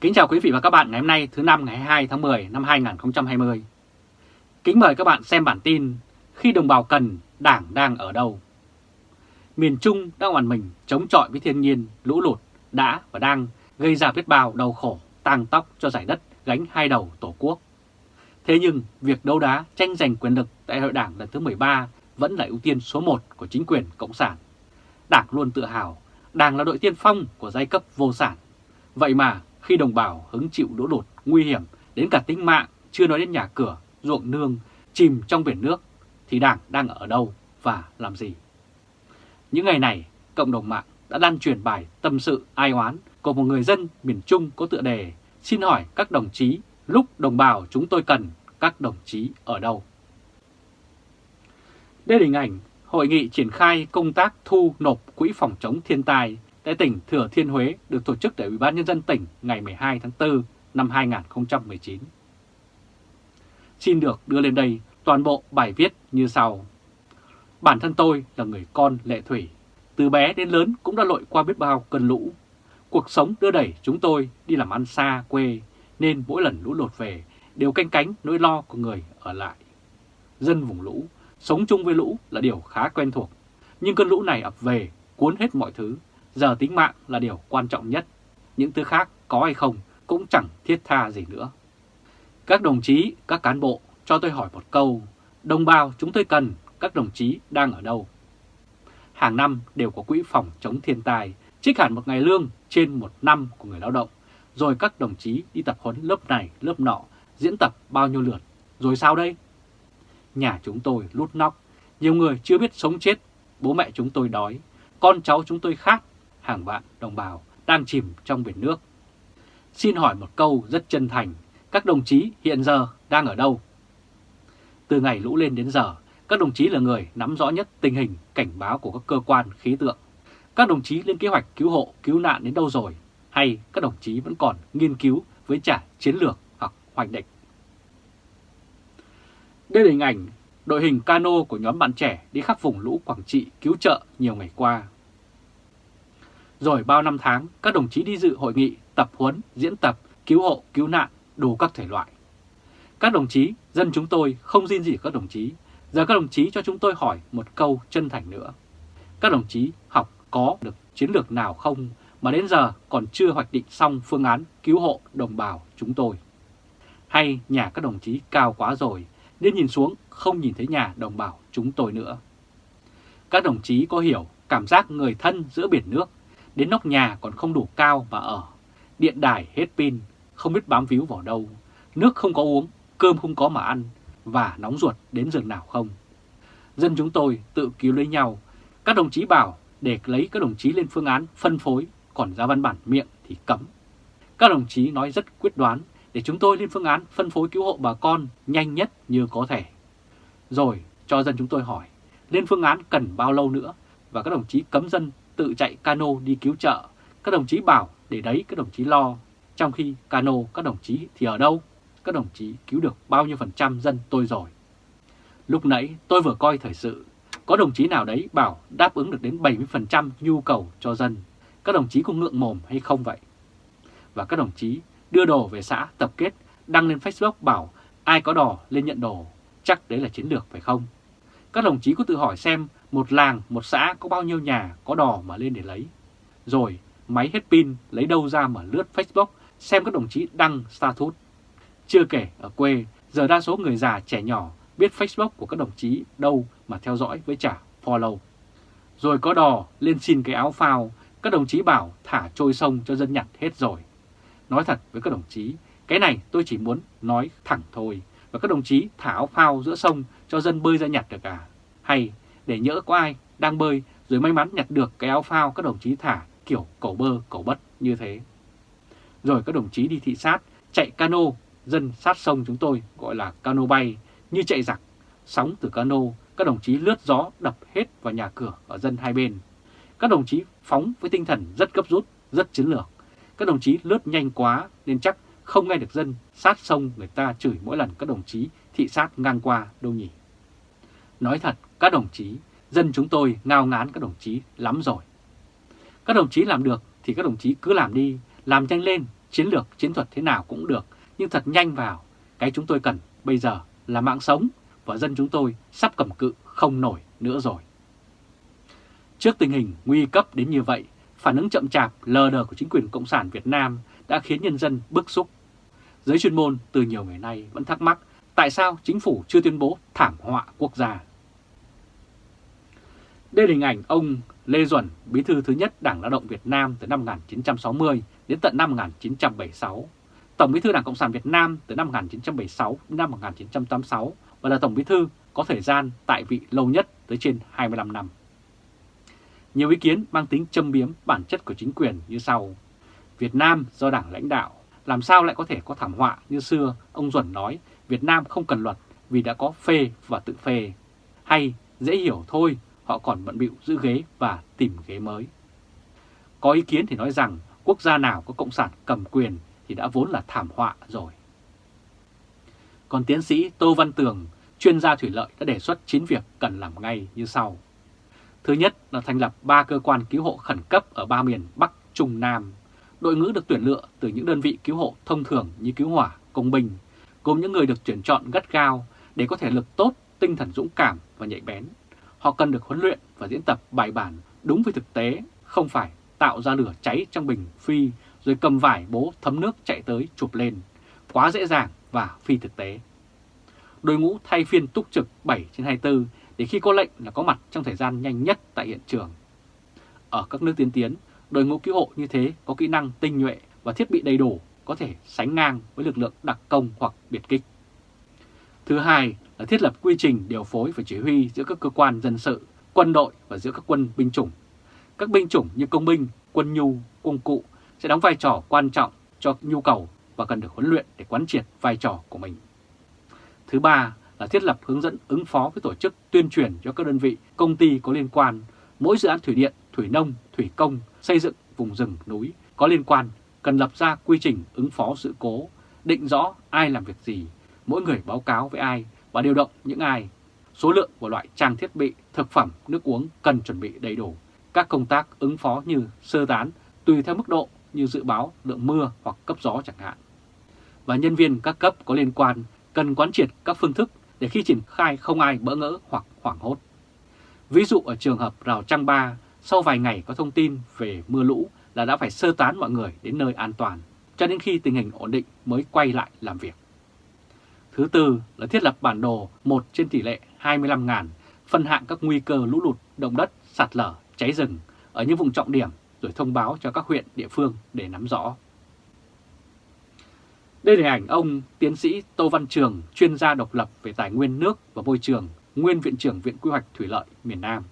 Kính chào quý vị và các bạn ngày hôm nay thứ năm ngày 22 tháng 10 năm 2020. Kính mời các bạn xem bản tin Khi đồng bào cần, Đảng đang ở đâu? Miền Trung đang hoàn mình chống chọi với thiên nhiên, lũ lụt đã và đang gây ra biết bao đau khổ, tang tóc cho giải đất gánh hai đầu Tổ quốc. Thế nhưng việc đấu đá tranh giành quyền lực tại hội đảng lần thứ 13 vẫn là ưu tiên số 1 của chính quyền Cộng sản. Đảng luôn tự hào, Đảng là đội tiên phong của giai cấp vô sản. Vậy mà khi đồng bào hứng chịu lũ lụt nguy hiểm đến cả tính mạng, chưa nói đến nhà cửa, ruộng nương, chìm trong biển nước, thì Đảng đang ở đâu và làm gì? Những ngày này, cộng đồng mạng đã lan truyền bài tâm sự ai oán của một người dân miền Trung có tựa đề Xin hỏi các đồng chí, lúc đồng bào chúng tôi cần, các đồng chí ở đâu? Đây là hình ảnh hội nghị triển khai công tác thu nộp quỹ phòng chống thiên tai tại tỉnh Thừa Thiên Huế được tổ chức tại Ủy ban Nhân dân tỉnh ngày 12 tháng 4 năm 2019. Xin được đưa lên đây toàn bộ bài viết như sau. Bản thân tôi là người con lệ thủy, từ bé đến lớn cũng đã lội qua biết bao cơn lũ. Cuộc sống đưa đẩy chúng tôi đi làm ăn xa quê, nên mỗi lần lũ lụt về đều canh cánh nỗi lo của người ở lại. Dân vùng lũ, sống chung với lũ là điều khá quen thuộc, nhưng cơn lũ này ập về cuốn hết mọi thứ, giờ tính mạng là điều quan trọng nhất. Những thứ khác có hay không cũng chẳng thiết tha gì nữa. Các đồng chí, các cán bộ cho tôi hỏi một câu, đồng bào chúng tôi cần, các đồng chí đang ở đâu? Hàng năm đều có quỹ phòng chống thiên tai, trích hẳn một ngày lương trên một năm của người lao động, rồi các đồng chí đi tập huấn lớp này, lớp nọ, diễn tập bao nhiêu lượt, rồi sao đây? Nhà chúng tôi lút nóc, nhiều người chưa biết sống chết, bố mẹ chúng tôi đói, con cháu chúng tôi khát, hàng vạn đồng bào đang chìm trong biển nước. Xin hỏi một câu rất chân thành, các đồng chí hiện giờ đang ở đâu? Từ ngày lũ lên đến giờ, các đồng chí là người nắm rõ nhất tình hình cảnh báo của các cơ quan khí tượng. Các đồng chí lên kế hoạch cứu hộ, cứu nạn đến đâu rồi? Hay các đồng chí vẫn còn nghiên cứu với trả chiến lược hoặc hoạch định? Đây là hình ảnh đội hình cano của nhóm bạn trẻ đi khắp vùng lũ Quảng Trị cứu trợ nhiều ngày qua. Rồi bao năm tháng, các đồng chí đi dự hội nghị, tập huấn, diễn tập, cứu hộ, cứu nạn, đủ các thể loại. Các đồng chí, dân chúng tôi không riêng gì các đồng chí. Giờ các đồng chí cho chúng tôi hỏi một câu chân thành nữa. Các đồng chí học có được chiến lược nào không mà đến giờ còn chưa hoạch định xong phương án cứu hộ đồng bào chúng tôi? Hay nhà các đồng chí cao quá rồi, nên nhìn xuống không nhìn thấy nhà đồng bào chúng tôi nữa? Các đồng chí có hiểu cảm giác người thân giữa biển nước Đến nóc nhà còn không đủ cao mà ở. Điện đài hết pin, không biết bám víu vào đâu. Nước không có uống, cơm không có mà ăn. Và nóng ruột đến rừng nào không. Dân chúng tôi tự cứu lấy nhau. Các đồng chí bảo để lấy các đồng chí lên phương án phân phối, còn ra văn bản miệng thì cấm. Các đồng chí nói rất quyết đoán để chúng tôi lên phương án phân phối cứu hộ bà con nhanh nhất như có thể. Rồi cho dân chúng tôi hỏi, lên phương án cần bao lâu nữa và các đồng chí cấm dân tự chạy cano đi cứu trợ. Các đồng chí bảo, để đấy, các đồng chí lo. Trong khi cano, các đồng chí thì ở đâu? Các đồng chí cứu được bao nhiêu phần trăm dân tôi rồi? Lúc nãy tôi vừa coi thời sự. Có đồng chí nào đấy bảo đáp ứng được đến 70% nhu cầu cho dân. Các đồng chí có ngượng mồm hay không vậy? Và các đồng chí đưa đồ về xã tập kết, đăng lên Facebook bảo ai có đò lên nhận đồ. Chắc đấy là chiến lược phải không? Các đồng chí có tự hỏi xem một làng, một xã có bao nhiêu nhà có đò mà lên để lấy. Rồi máy hết pin lấy đâu ra mà lướt Facebook xem các đồng chí đăng status. Chưa kể ở quê, giờ đa số người già trẻ nhỏ biết Facebook của các đồng chí đâu mà theo dõi với trả follow. Rồi có đò lên xin cái áo phao, các đồng chí bảo thả trôi sông cho dân nhặt hết rồi. Nói thật với các đồng chí, cái này tôi chỉ muốn nói thẳng thôi. Và các đồng chí thả áo phao giữa sông cho dân bơi ra nhặt được à? Hay để nhỡ có ai đang bơi rồi may mắn nhặt được cái áo phao các đồng chí thả kiểu cầu bơ cầu bất như thế. Rồi các đồng chí đi thị sát, chạy cano, dân sát sông chúng tôi gọi là cano bay, như chạy giặc, sóng từ cano, các đồng chí lướt gió đập hết vào nhà cửa ở dân hai bên. Các đồng chí phóng với tinh thần rất gấp rút, rất chiến lược. Các đồng chí lướt nhanh quá nên chắc không nghe được dân sát sông người ta chửi mỗi lần các đồng chí thị sát ngang qua đâu nhỉ. Nói thật, các đồng chí, dân chúng tôi ngao ngán các đồng chí lắm rồi. Các đồng chí làm được thì các đồng chí cứ làm đi, làm nhanh lên, chiến lược chiến thuật thế nào cũng được, nhưng thật nhanh vào. Cái chúng tôi cần bây giờ là mạng sống và dân chúng tôi sắp cầm cự không nổi nữa rồi. Trước tình hình nguy cấp đến như vậy, phản ứng chậm chạp lờ đờ của chính quyền Cộng sản Việt Nam đã khiến nhân dân bức xúc. Giới chuyên môn từ nhiều ngày nay vẫn thắc mắc tại sao chính phủ chưa tuyên bố thảm họa quốc gia. Đây là hình ảnh ông Lê Duẩn, bí thư thứ nhất Đảng Lao động Việt Nam từ năm 1960 đến tận năm 1976, Tổng bí thư Đảng Cộng sản Việt Nam từ năm 1976 đến năm 1986 và là Tổng bí thư có thời gian tại vị lâu nhất tới trên 25 năm. Nhiều ý kiến mang tính châm biếm bản chất của chính quyền như sau. Việt Nam do Đảng lãnh đạo, làm sao lại có thể có thảm họa như xưa ông Duẩn nói Việt Nam không cần luật vì đã có phê và tự phê. Hay dễ hiểu thôi, họ còn bận bịu giữ ghế và tìm ghế mới. Có ý kiến thì nói rằng quốc gia nào có cộng sản cầm quyền thì đã vốn là thảm họa rồi. Còn tiến sĩ Tô Văn Tường, chuyên gia thủy lợi đã đề xuất 9 việc cần làm ngay như sau. Thứ nhất là thành lập 3 cơ quan cứu hộ khẩn cấp ở ba miền Bắc, Trung, Nam. Đội ngũ được tuyển lựa từ những đơn vị cứu hộ thông thường như cứu hỏa, công binh, gồm những người được tuyển chọn gắt gao để có thể lực tốt, tinh thần dũng cảm và nhạy bén. Họ cần được huấn luyện và diễn tập bài bản đúng với thực tế, không phải tạo ra lửa cháy trong bình phi rồi cầm vải bố thấm nước chạy tới chụp lên. Quá dễ dàng và phi thực tế. Đội ngũ thay phiên túc trực 7 trên 24 để khi có lệnh là có mặt trong thời gian nhanh nhất tại hiện trường. Ở các nước tiên tiến, đội ngũ cứu hộ như thế có kỹ năng tinh nhuệ và thiết bị đầy đủ có thể sánh ngang với lực lượng đặc công hoặc biệt kích. Thứ hai là thiết lập quy trình điều phối và chỉ huy giữa các cơ quan dân sự, quân đội và giữa các quân binh chủng. Các binh chủng như công binh, quân nhu, quân cụ sẽ đóng vai trò quan trọng cho nhu cầu và cần được huấn luyện để quán triệt vai trò của mình. Thứ ba là thiết lập hướng dẫn ứng phó với tổ chức tuyên truyền cho các đơn vị, công ty có liên quan, mỗi dự án thủy điện, thủy nông, thủy công, xây dựng vùng rừng, núi có liên quan cần lập ra quy trình ứng phó sự cố, định rõ ai làm việc gì, mỗi người báo cáo với ai và điều động những ai. Số lượng và loại trang thiết bị, thực phẩm, nước uống cần chuẩn bị đầy đủ. Các công tác ứng phó như sơ tán tùy theo mức độ như dự báo lượng mưa hoặc cấp gió chẳng hạn. Và nhân viên các cấp có liên quan cần quán triệt các phương thức để khi triển khai không ai bỡ ngỡ hoặc hoảng hốt. Ví dụ ở trường hợp Rào Trăng Ba, sau vài ngày có thông tin về mưa lũ là đã phải sơ tán mọi người đến nơi an toàn, cho đến khi tình hình ổn định mới quay lại làm việc. Thứ tư là thiết lập bản đồ 1 trên tỷ lệ 25.000, phân hạng các nguy cơ lũ lụt, động đất, sạt lở, cháy rừng ở những vùng trọng điểm rồi thông báo cho các huyện địa phương để nắm rõ. Đây là hình ảnh ông tiến sĩ Tô Văn Trường, chuyên gia độc lập về tài nguyên nước và môi trường, nguyên Viện trưởng Viện Quy hoạch Thủy lợi miền Nam.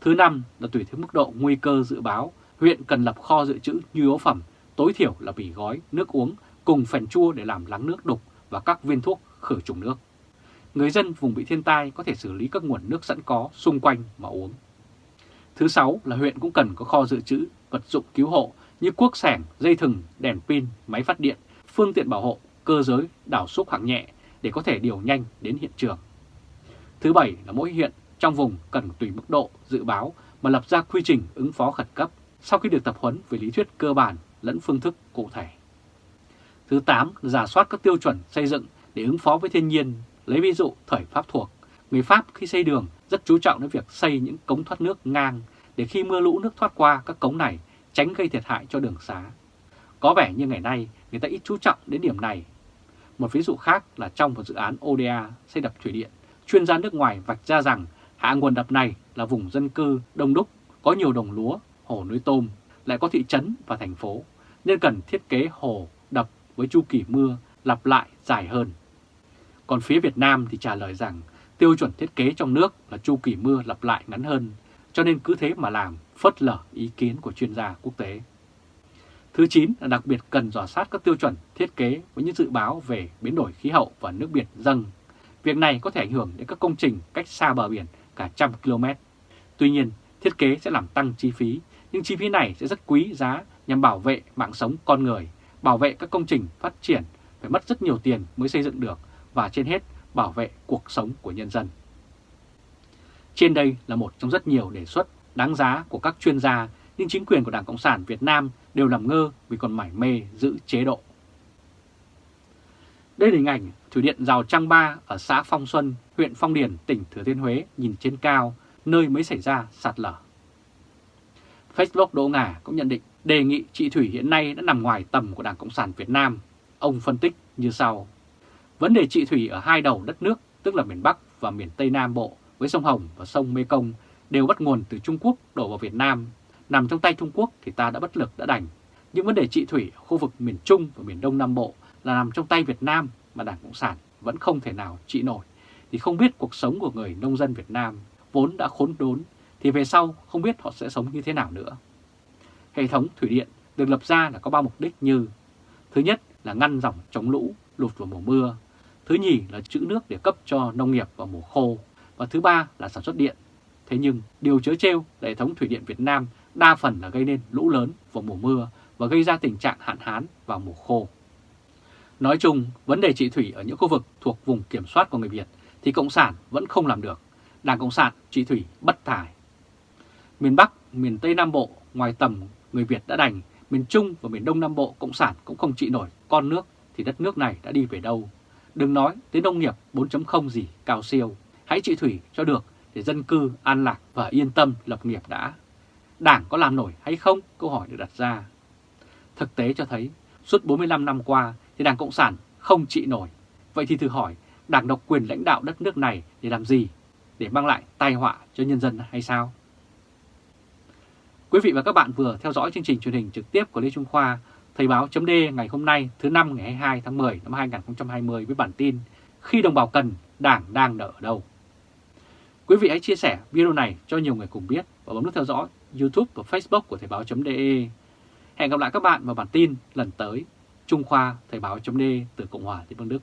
Thứ năm là tùy theo mức độ nguy cơ dự báo, huyện cần lập kho dự trữ nhu yếu phẩm, tối thiểu là bỉ gói, nước uống cùng phèn chua để làm lắng nước đục và các viên thuốc khử trùng nước. Người dân vùng bị thiên tai có thể xử lý các nguồn nước sẵn có xung quanh mà uống. Thứ sáu là huyện cũng cần có kho dự trữ vật dụng cứu hộ như cuốc sẻng, dây thừng, đèn pin, máy phát điện, phương tiện bảo hộ, cơ giới, đảo xúc hạng nhẹ để có thể điều nhanh đến hiện trường. Thứ bảy là mỗi huyện trong vùng cần tùy mức độ dự báo mà lập ra quy trình ứng phó khẩn cấp sau khi được tập huấn về lý thuyết cơ bản lẫn phương thức cụ thể. Thứ 8 là giả soát các tiêu chuẩn xây dựng để ứng phó với thiên nhiên, lấy ví dụ thời Pháp thuộc. Người Pháp khi xây đường rất chú trọng đến việc xây những cống thoát nước ngang để khi mưa lũ nước thoát qua các cống này tránh gây thiệt hại cho đường xá. Có vẻ như ngày nay người ta ít chú trọng đến điểm này. Một ví dụ khác là trong một dự án ODA xây đập thủy điện, chuyên gia nước ngoài vạch ra rằng hạ nguồn đập này là vùng dân cư đông đúc, có nhiều đồng lúa, hồ nuôi tôm, lại có thị trấn và thành phố, nên cần thiết kế hồ, đập với chu kỳ mưa lặp lại dài hơn. Còn phía Việt Nam thì trả lời rằng tiêu chuẩn thiết kế trong nước là chu kỳ mưa lặp lại ngắn hơn, cho nên cứ thế mà làm, phớt lờ ý kiến của chuyên gia quốc tế. Thứ 9 là đặc biệt cần dò sát các tiêu chuẩn thiết kế với những dự báo về biến đổi khí hậu và nước biển dâng. Việc này có thể ảnh hưởng đến các công trình cách xa bờ biển cả trăm km. Tuy nhiên, thiết kế sẽ làm tăng chi phí, nhưng chi phí này sẽ rất quý giá nhằm bảo vệ mạng sống con người, bảo vệ các công trình phát triển phải mất rất nhiều tiền mới xây dựng được và trên hết bảo vệ cuộc sống của nhân dân. Trên đây là một trong rất nhiều đề xuất đáng giá của các chuyên gia nhưng chính quyền của Đảng Cộng sản Việt Nam đều làm ngơ vì còn mải mê giữ chế độ. Đây là hình ảnh Thủy điện Rào Trăng Ba ở xã Phong Xuân, huyện Phong Điền, tỉnh Thừa Thiên Huế nhìn trên cao, nơi mới xảy ra sạt lở. Facebook Đỗ Ngà cũng nhận định đề nghị chị Thủy hiện nay đã nằm ngoài tầm của Đảng Cộng sản Việt Nam. Ông phân tích như sau. Vấn đề chị Thủy ở hai đầu đất nước, tức là miền Bắc và miền Tây Nam Bộ với sông Hồng và sông Mê Công đều bắt nguồn từ Trung Quốc đổ vào Việt Nam. Nằm trong tay Trung Quốc thì ta đã bất lực đã đành. Những vấn đề trị thủy ở khu vực miền Trung và miền Đông Nam Bộ là nằm trong tay Việt Nam mà Đảng Cộng sản vẫn không thể nào trị nổi. Thì không biết cuộc sống của người nông dân Việt Nam vốn đã khốn đốn thì về sau không biết họ sẽ sống như thế nào nữa. Hệ thống thủy điện được lập ra là có ba mục đích như Thứ nhất là ngăn dòng chống lũ, lụt vào mùa mưa. Thứ nhì là trữ nước để cấp cho nông nghiệp vào mùa khô. Và thứ ba là sản xuất điện. Thế nhưng điều chớ trêu là hệ thống thủy điện Việt Nam đa phần là gây nên lũ lớn vào mùa mưa và gây ra tình trạng hạn hán vào mùa khô. Nói chung, vấn đề trị thủy ở những khu vực thuộc vùng kiểm soát của người Việt thì Cộng sản vẫn không làm được. Đảng Cộng sản trị thủy bất tài Miền Bắc, miền Tây Nam Bộ ngoài tầm người Việt đã đành, miền Trung và miền Đông Nam Bộ Cộng sản cũng không trị nổi con nước thì đất nước này đã đi về đâu. Đừng nói tới nông nghiệp 4.0 gì cao siêu, hãy trị thủy cho được để dân cư an lạc và yên tâm lập nghiệp đã. Đảng có làm nổi hay không? Câu hỏi được đặt ra. Thực tế cho thấy, suốt 45 năm qua thì Đảng Cộng sản không trị nổi. Vậy thì thử hỏi, Đảng độc quyền lãnh đạo đất nước này để làm gì? Để mang lại tai họa cho nhân dân hay sao? Quý vị và các bạn vừa theo dõi chương trình truyền hình trực tiếp của Lê Trung Khoa, Thời báo chấm ngày hôm nay thứ năm ngày 22 tháng 10 năm 2020 với bản tin Khi đồng bào cần, Đảng đang nợ ở đâu? Quý vị hãy chia sẻ video này cho nhiều người cùng biết và bấm nút theo dõi YouTube và Facebook của Thời báo.de. Hẹn gặp lại các bạn vào bản tin lần tới. Trung Khoa Thời báo.de từ Cộng hòa Liên bang Đức.